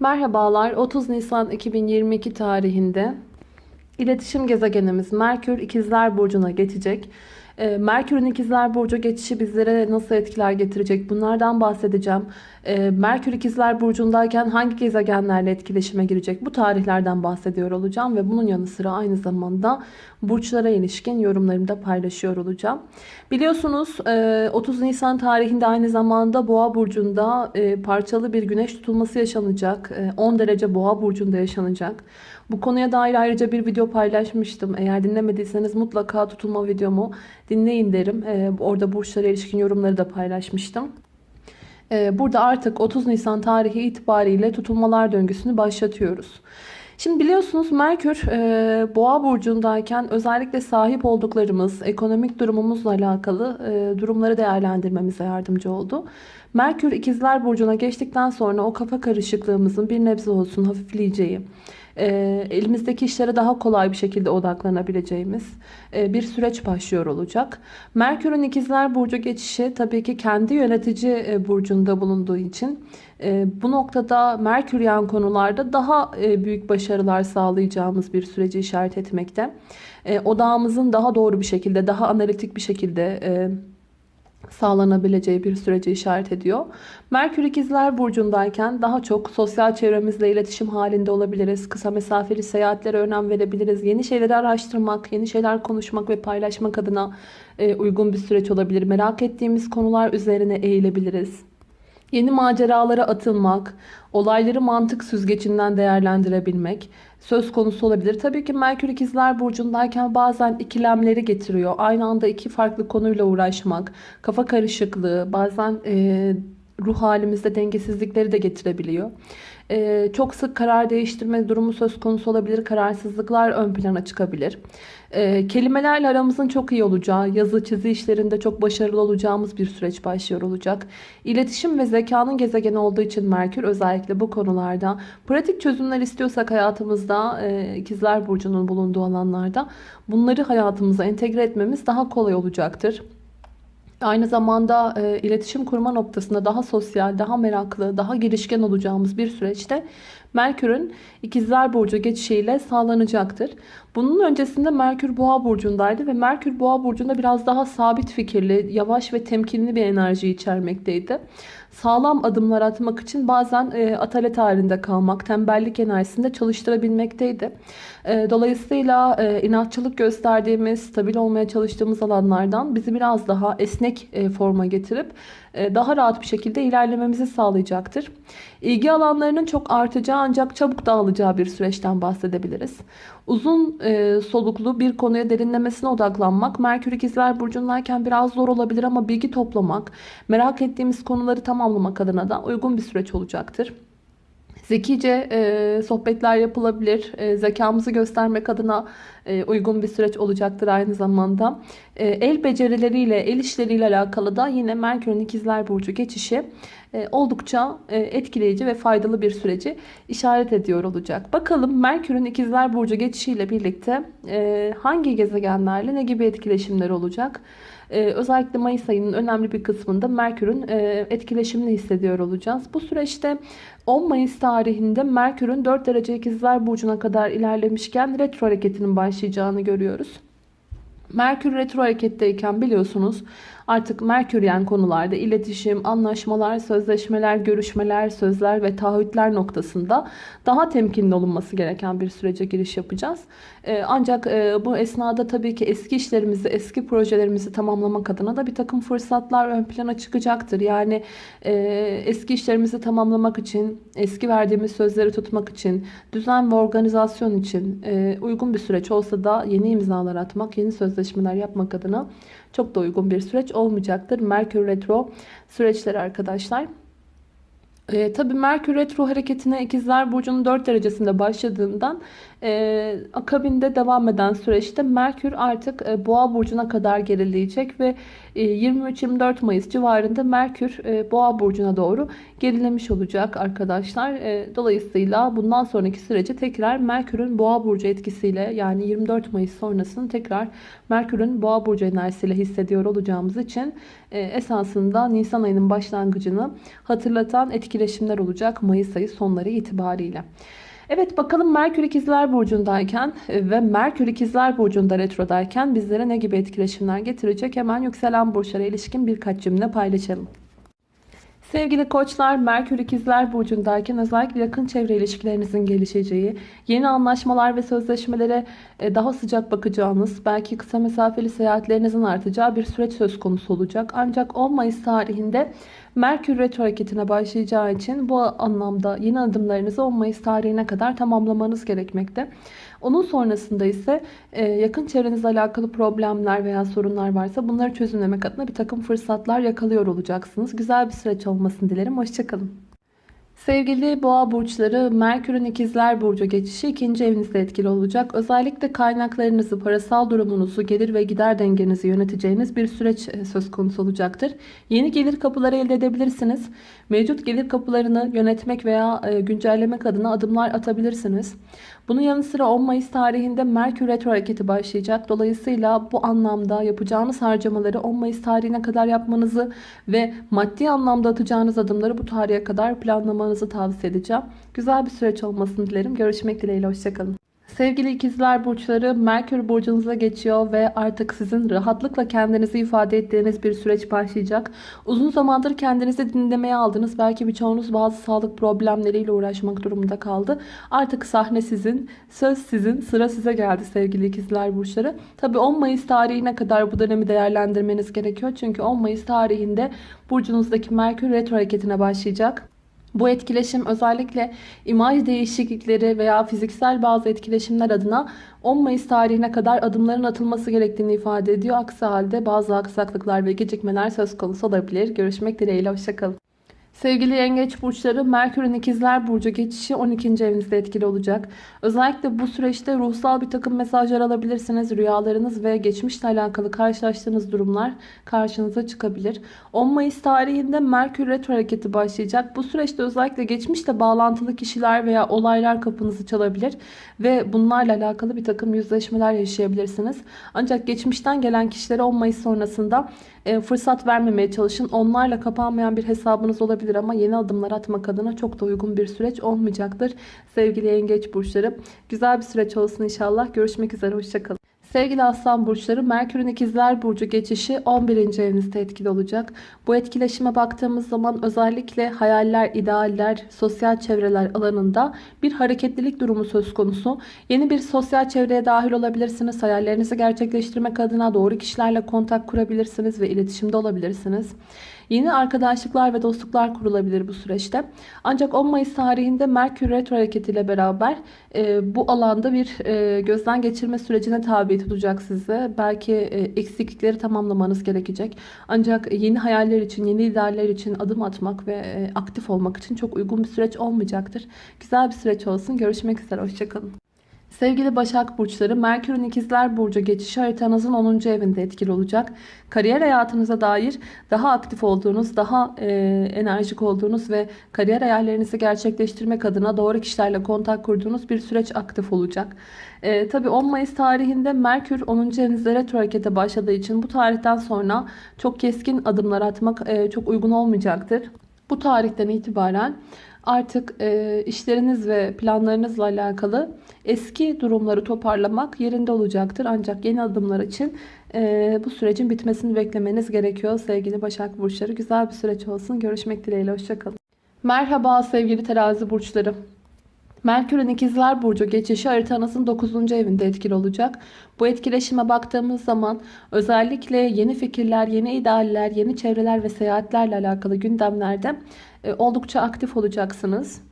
Merhabalar. 30 Nisan 2022 tarihinde iletişim gezegenimiz Merkür İkizler Burcu'na geçecek. Ee, Merkür'ün İkizler Burcu geçişi bizlere nasıl etkiler getirecek? Bunlardan bahsedeceğim. Ee, Merkür İkizler Burcu'ndayken hangi gezegenlerle etkileşime girecek? Bu tarihlerden bahsediyor olacağım ve bunun yanı sıra aynı zamanda burçlara ilişkin yorumlarımı da paylaşıyor olacağım. Biliyorsunuz 30 e, Nisan tarihinde aynı zamanda Boğa Burcu'nda e, parçalı bir güneş tutulması yaşanacak. 10 e, derece Boğa Burcu'nda yaşanacak. Bu konuya dair ayrıca bir video paylaşmıştım. Eğer dinlemediyseniz mutlaka tutulma videomu dinleyin derim. Orada burçlara ilişkin yorumları da paylaşmıştım. Burada artık 30 Nisan tarihi itibariyle tutulmalar döngüsünü başlatıyoruz. Şimdi biliyorsunuz Merkür e, Boğa burcundayken özellikle sahip olduklarımız, ekonomik durumumuzla alakalı e, durumları değerlendirmemize yardımcı oldu. Merkür ikizler burcuna geçtikten sonra o kafa karışıklığımızın bir nebze olsun hafifleyeceği, e, elimizdeki işlere daha kolay bir şekilde odaklanabileceğimiz e, bir süreç başlıyor olacak. Merkür'ün ikizler burcu geçişi tabii ki kendi yönetici e, burcunda bulunduğu için e, bu noktada Merkür yan konularda daha e, büyük başarılar sağlayacağımız bir süreci işaret etmekte. E, odağımızın daha doğru bir şekilde, daha analitik bir şekilde e, sağlanabileceği bir süreci işaret ediyor. Merkür ikizler burcundayken daha çok sosyal çevremizle iletişim halinde olabiliriz. Kısa mesafeli seyahatlere önem verebiliriz. Yeni şeyleri araştırmak, yeni şeyler konuşmak ve paylaşmak adına e, uygun bir süreç olabilir. Merak ettiğimiz konular üzerine eğilebiliriz. Yeni maceralara atılmak, olayları mantık süzgecinden değerlendirebilmek söz konusu olabilir. Tabii ki Merkür ikizler burcundayken bazen ikilemleri getiriyor. Aynı anda iki farklı konuyla uğraşmak, kafa karışıklığı, bazen e, ruh halimizde dengesizlikleri de getirebiliyor. Ee, çok sık karar değiştirme durumu söz konusu olabilir. Kararsızlıklar ön plana çıkabilir. Ee, kelimelerle aramızın çok iyi olacağı, yazı çizi işlerinde çok başarılı olacağımız bir süreç başlıyor olacak. İletişim ve zekanın gezegeni olduğu için Merkür özellikle bu konularda pratik çözümler istiyorsak hayatımızda e, ikizler burcunun bulunduğu alanlarda bunları hayatımıza entegre etmemiz daha kolay olacaktır. Aynı zamanda e, iletişim kurma noktasında daha sosyal, daha meraklı, daha girişken olacağımız bir süreçte Merkür'ün ikizler burcu geçişiyle sağlanacaktır. Bunun öncesinde Merkür boğa burcundaydı ve Merkür boğa burcunda biraz daha sabit fikirli, yavaş ve temkinli bir enerji içermekteydi. Sağlam adımlar atmak için bazen e, atalet halinde kalmak, tembellik enerjisinde çalıştırabilmekteydi. E, dolayısıyla e, inatçılık gösterdiğimiz, stabil olmaya çalıştığımız alanlardan bizi biraz daha esnek e, forma getirip daha rahat bir şekilde ilerlememizi sağlayacaktır. İlgi alanlarının çok artacağı ancak çabuk dağılacağı bir süreçten bahsedebiliriz. Uzun e, soluklu bir konuya derinlemesine odaklanmak Merkür İkizler Burcu'ndayken biraz zor olabilir ama bilgi toplamak, merak ettiğimiz konuları tamamlamak adına da uygun bir süreç olacaktır. Zekice e, sohbetler yapılabilir. E, zekamızı göstermek adına e, uygun bir süreç olacaktır aynı zamanda. E, el becerileriyle, el işleriyle alakalı da yine Merkür'ün ikizler burcu geçişi e, oldukça e, etkileyici ve faydalı bir süreci işaret ediyor olacak. Bakalım Merkür'ün ikizler burcu geçişiyle birlikte e, hangi gezegenlerle ne gibi etkileşimler olacak? Ee, özellikle Mayıs ayının önemli bir kısmında Merkür'ün e, etkileşimini hissediyor olacağız. Bu süreçte 10 Mayıs tarihinde Merkür'ün 4 derece ikizler burcuna kadar ilerlemişken retro hareketinin başlayacağını görüyoruz. Merkür retro hareketteyken biliyorsunuz artık Merküryen konularda iletişim, anlaşmalar, sözleşmeler, görüşmeler, sözler ve taahhütler noktasında daha temkinli olunması gereken bir sürece giriş yapacağız. Ee, ancak e, bu esnada tabii ki eski işlerimizi, eski projelerimizi tamamlamak adına da bir takım fırsatlar ön plana çıkacaktır. Yani e, eski işlerimizi tamamlamak için, eski verdiğimiz sözleri tutmak için, düzen ve organizasyon için e, uygun bir süreç olsa da yeni imzalar atmak, yeni sözleşmeler yapmak adına çok da uygun bir süreç olmayacaktır. Merkür Retro süreçleri arkadaşlar. E, tabii Merkür Retro hareketine ikizler Burcu'nun 4 derecesinde başladığından e, akabinde devam eden süreçte Merkür artık e, Boğa Burcu'na kadar gerileyecek ve 23-24 Mayıs civarında Merkür e, Boğa Burcu'na doğru gerilemiş olacak arkadaşlar. E, dolayısıyla bundan sonraki süreci tekrar Merkür'ün Boğa Burcu etkisiyle yani 24 Mayıs sonrasını tekrar Merkür'ün Boğa Burcu enerjisiyle hissediyor olacağımız için e, esasında Nisan ayının başlangıcını hatırlatan etki etkileşimler olacak Mayıs ayı sonları itibariyle. Evet bakalım Merkür İkizler Burcu'ndayken e, ve Merkür İkizler Burcu'nda retrodayken bizlere ne gibi etkileşimler getirecek? Hemen yükselen burçlara ilişkin birkaç cümle paylaşalım. Sevgili koçlar, Merkür İkizler Burcu'ndayken özellikle yakın çevre ilişkilerinizin gelişeceği, yeni anlaşmalar ve sözleşmelere e, daha sıcak bakacağınız, belki kısa mesafeli seyahatlerinizin artacağı bir süreç söz konusu olacak. Ancak 10 Mayıs tarihinde Merkür retro hareketine başlayacağı için bu anlamda yeni adımlarınızı 10 Mayıs tarihine kadar tamamlamanız gerekmekte. Onun sonrasında ise e, yakın çevrenizle alakalı problemler veya sorunlar varsa bunları çözümlemek adına bir takım fırsatlar yakalıyor olacaksınız. Güzel bir süreç olmasını dilerim. Hoşçakalın. Sevgili boğa burçları Merkür'ün ikizler burcu geçişi ikinci evinizde etkili olacak. Özellikle kaynaklarınızı, parasal durumunuzu, gelir ve gider dengenizi yöneteceğiniz bir süreç e, söz konusu olacaktır. Yeni gelir kapıları elde edebilirsiniz. Mevcut gelir kapılarını yönetmek veya e, güncellemek adına adımlar atabilirsiniz. Bunun yanı sıra 10 Mayıs tarihinde Merkür Retro hareketi başlayacak. Dolayısıyla bu anlamda yapacağınız harcamaları 10 Mayıs tarihine kadar yapmanızı ve maddi anlamda atacağınız adımları bu tarihe kadar planlamanızı tavsiye edeceğim. Güzel bir süreç olmasını dilerim. Görüşmek dileğiyle. Hoşçakalın. Sevgili ikizler burçları Merkür burcunuza geçiyor ve artık sizin rahatlıkla kendinizi ifade ettiğiniz bir süreç başlayacak. Uzun zamandır kendinizi dinlemeye aldınız. Belki birçoğunuz bazı sağlık problemleriyle uğraşmak durumunda kaldı. Artık sahne sizin, söz sizin, sıra size geldi sevgili ikizler burçları. Tabi 10 Mayıs tarihine kadar bu dönemi değerlendirmeniz gerekiyor. Çünkü 10 Mayıs tarihinde burcunuzdaki Merkür retro hareketine başlayacak. Bu etkileşim özellikle imaj değişiklikleri veya fiziksel bazı etkileşimler adına 10 Mayıs tarihine kadar adımların atılması gerektiğini ifade ediyor. Aksi halde bazı aksaklıklar ve gecikmeler söz konusu olabilir. Görüşmek dileğiyle. Hoşçakalın. Sevgili yengeç burçları Merkür'ün ikizler burcu geçişi 12. evinizde etkili olacak. Özellikle bu süreçte ruhsal bir takım mesajlar alabilirsiniz. Rüyalarınız ve geçmişle alakalı karşılaştığınız durumlar karşınıza çıkabilir. 10 Mayıs tarihinde Merkür retro hareketi başlayacak. Bu süreçte özellikle geçmişle bağlantılı kişiler veya olaylar kapınızı çalabilir. Ve bunlarla alakalı bir takım yüzleşmeler yaşayabilirsiniz. Ancak geçmişten gelen kişilere 10 Mayıs sonrasında e, fırsat vermemeye çalışın. Onlarla kapanmayan bir hesabınız olabilir ama yeni adımlar atmak adına çok da uygun bir süreç olmayacaktır. Sevgili yengeç burçları güzel bir süreç olsun inşallah. Görüşmek üzere hoşçakalın. Sevgili aslan burçları Merkür'ün ikizler burcu geçişi 11. evinizde etkili olacak. Bu etkileşime baktığımız zaman özellikle hayaller, idealler, sosyal çevreler alanında bir hareketlilik durumu söz konusu. Yeni bir sosyal çevreye dahil olabilirsiniz. Hayallerinizi gerçekleştirmek adına doğru kişilerle kontak kurabilirsiniz ve iletişimde olabilirsiniz. Yeni arkadaşlıklar ve dostluklar kurulabilir bu süreçte. Ancak 10 Mayıs tarihinde Merkür Retro hareketiyle beraber e, bu alanda bir e, gözden geçirme sürecine tabi tutacak sizi. Belki e, eksiklikleri tamamlamanız gerekecek. Ancak yeni hayaller için, yeni idealler için adım atmak ve e, aktif olmak için çok uygun bir süreç olmayacaktır. Güzel bir süreç olsun. Görüşmek üzere. Hoşçakalın. Sevgili Başak Burçları, Merkür'ün ikizler Burcu geçişi haritanızın 10. evinde etkili olacak. Kariyer hayatınıza dair daha aktif olduğunuz, daha e, enerjik olduğunuz ve kariyer hayallerinizi gerçekleştirmek adına doğru kişilerle kontak kurduğunuz bir süreç aktif olacak. E, Tabi 10 Mayıs tarihinde Merkür 10. evinizde retro harekete başladığı için bu tarihten sonra çok keskin adımlar atmak e, çok uygun olmayacaktır. Bu tarihten itibaren artık e, işleriniz ve planlarınızla alakalı eski durumları toparlamak yerinde olacaktır. Ancak yeni adımlar için e, bu sürecin bitmesini beklemeniz gerekiyor sevgili Başak Burçları. Güzel bir süreç olsun. Görüşmek dileğiyle. Hoşçakalın. Merhaba sevgili terazi burçları. Merkür'ün ikizler burcu geçişi haritanızın 9. evinde etkili olacak. Bu etkileşime baktığımız zaman özellikle yeni fikirler, yeni idealler, yeni çevreler ve seyahatlerle alakalı gündemlerde e, oldukça aktif olacaksınız.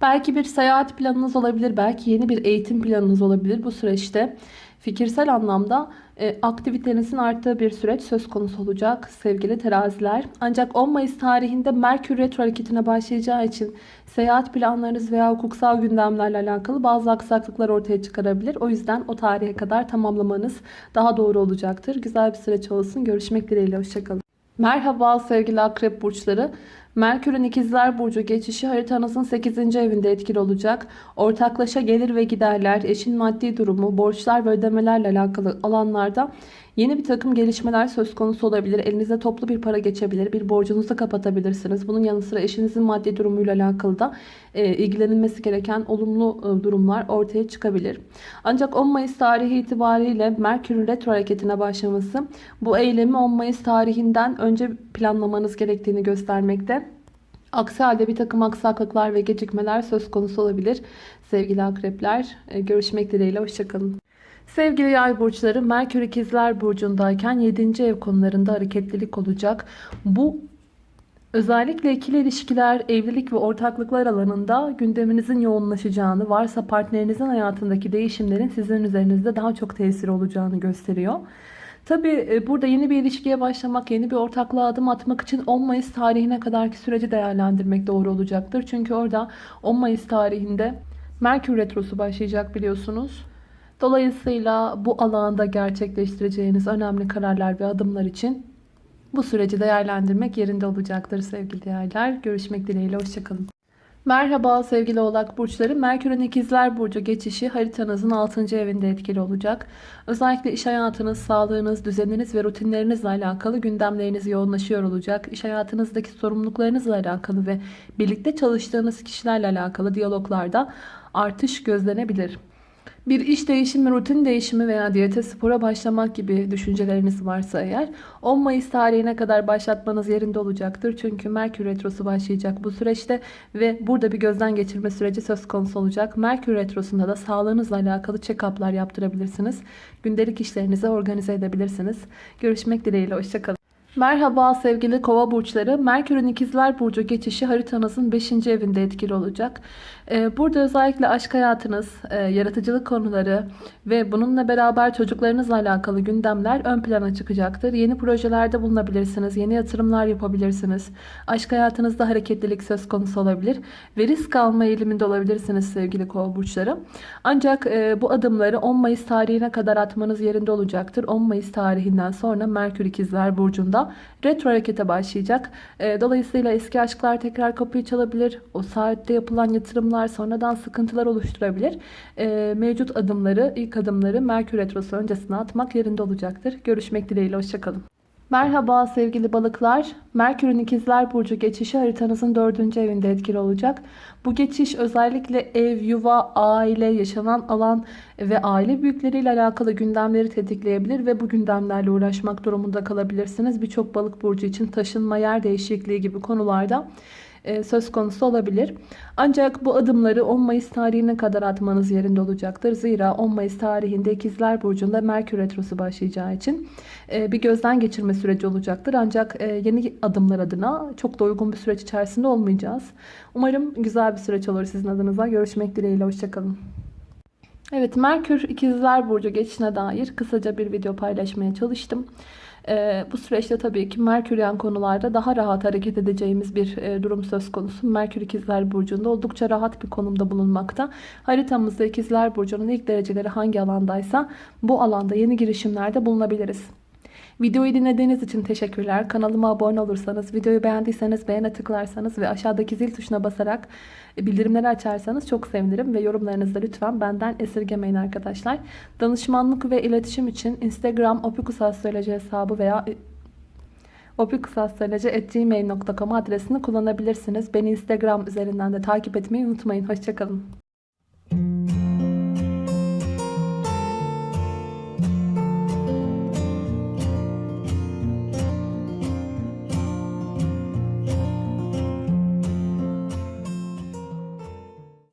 Belki bir seyahat planınız olabilir, belki yeni bir eğitim planınız olabilir bu süreçte. Fikirsel anlamda e, aktivitenizin arttığı bir süreç söz konusu olacak sevgili teraziler. Ancak 10 Mayıs tarihinde Merkür Retro hareketine başlayacağı için seyahat planlarınız veya hukuksal gündemlerle alakalı bazı aksaklıklar ortaya çıkarabilir. O yüzden o tarihe kadar tamamlamanız daha doğru olacaktır. Güzel bir süreç olsun. Görüşmek dileğiyle. Hoşçakalın. Merhaba sevgili akrep burçları. Merkür'ün ikizler burcu geçişi haritanızın 8. evinde etkili olacak. Ortaklaşa gelir ve giderler, eşin maddi durumu, borçlar ve ödemelerle alakalı alanlarda Yeni bir takım gelişmeler söz konusu olabilir. Elinize toplu bir para geçebilir. Bir borcunuzu kapatabilirsiniz. Bunun yanı sıra eşinizin maddi durumuyla alakalı da e, ilgilenilmesi gereken olumlu e, durumlar ortaya çıkabilir. Ancak 10 Mayıs tarihi itibariyle Merkür'ün retro hareketine başlaması bu eylemi 10 Mayıs tarihinden önce planlamanız gerektiğini göstermekte. Aksi halde bir takım aksaklıklar ve gecikmeler söz konusu olabilir. Sevgili akrepler e, görüşmek dileğiyle hoşçakalın. Sevgili yay burçları Merkür ikizler burcundayken 7. ev konularında hareketlilik olacak. Bu özellikle ikili ilişkiler, evlilik ve ortaklıklar alanında gündeminizin yoğunlaşacağını, varsa partnerinizin hayatındaki değişimlerin sizin üzerinizde daha çok tesiri olacağını gösteriyor. Tabi burada yeni bir ilişkiye başlamak, yeni bir ortaklığa adım atmak için 10 Mayıs tarihine kadarki süreci değerlendirmek doğru olacaktır. Çünkü orada 10 Mayıs tarihinde Merkür Retrosu başlayacak biliyorsunuz. Dolayısıyla bu alanda gerçekleştireceğiniz önemli kararlar ve adımlar için bu süreci değerlendirmek yerinde olacaktır sevgili yaylar. Görüşmek dileğiyle hoşçakalın. Merhaba sevgili oğlak burçları. Merkür'ün ikizler burcu geçişi haritanızın 6. evinde etkili olacak. Özellikle iş hayatınız, sağlığınız, düzeniniz ve rutinlerinizle alakalı gündemleriniz yoğunlaşıyor olacak. İş hayatınızdaki sorumluluklarınızla alakalı ve birlikte çalıştığınız kişilerle alakalı diyaloglarda artış gözlenebilir. Bir iş değişimi, rutin değişimi veya diyete spora başlamak gibi düşünceleriniz varsa eğer 10 Mayıs tarihine kadar başlatmanız yerinde olacaktır. Çünkü Merkür Retrosu başlayacak bu süreçte ve burada bir gözden geçirme süreci söz konusu olacak. Merkür Retrosu'nda da sağlığınızla alakalı check-up'lar yaptırabilirsiniz. Gündelik işlerinizi organize edebilirsiniz. Görüşmek dileğiyle, hoşçakalın. Merhaba sevgili kova burçları. Merkür'ün ikizler burcu geçişi haritanızın 5. evinde etkili olacak. Ee, burada özellikle aşk hayatınız, e, yaratıcılık konuları ve bununla beraber çocuklarınızla alakalı gündemler ön plana çıkacaktır. Yeni projelerde bulunabilirsiniz, yeni yatırımlar yapabilirsiniz. Aşk hayatınızda hareketlilik söz konusu olabilir ve risk alma eğiliminde olabilirsiniz sevgili kova burçları. Ancak e, bu adımları 10 Mayıs tarihine kadar atmanız yerinde olacaktır. 10 Mayıs tarihinden sonra Merkür ikizler burcunda retro harekete başlayacak. E, dolayısıyla eski aşklar tekrar kapıyı çalabilir. O saatte yapılan yatırımlar sonradan sıkıntılar oluşturabilir. E, mevcut adımları, ilk adımları Merkür retrosu öncesine atmak yerinde olacaktır. Görüşmek dileğiyle, hoşçakalın. Merhaba sevgili balıklar. Merkür'ün ikizler burcu geçişi haritanızın dördüncü evinde etkili olacak. Bu geçiş özellikle ev, yuva, aile, yaşanan alan ve aile büyükleriyle alakalı gündemleri tetikleyebilir ve bu gündemlerle uğraşmak durumunda kalabilirsiniz. Birçok balık burcu için taşınma, yer değişikliği gibi konularda söz konusu olabilir. Ancak bu adımları 10 Mayıs tarihine kadar atmanız yerinde olacaktır. Zira 10 Mayıs tarihinde İkizler Burcu'nda Merkür Retrosu başlayacağı için e, bir gözden geçirme süreci olacaktır. Ancak e, yeni adımlar adına çok da uygun bir süreç içerisinde olmayacağız. Umarım güzel bir süreç olur sizin adınıza. Görüşmek dileğiyle. Hoşçakalın. Evet Merkür İkizler Burcu geçişine dair kısaca bir video paylaşmaya çalıştım. E, bu süreçte tabii ki Merküryen konularda daha rahat hareket edeceğimiz bir e, durum söz konusu. Merkür İkizler Burcu'nda oldukça rahat bir konumda bulunmakta. Haritamızda İkizler Burcu'nun ilk dereceleri hangi alandaysa bu alanda yeni girişimlerde bulunabiliriz. Videoyu dinlediğiniz için teşekkürler. Kanalıma abone olursanız, videoyu beğendiyseniz beğene tıklarsanız ve aşağıdaki zil tuşuna basarak bildirimleri açarsanız çok sevinirim. Ve yorumlarınızda lütfen benden esirgemeyin arkadaşlar. Danışmanlık ve iletişim için Instagram opikusastroloji hesabı veya opikusastroloji.gmail.com adresini kullanabilirsiniz. Beni Instagram üzerinden de takip etmeyi unutmayın. Hoşçakalın.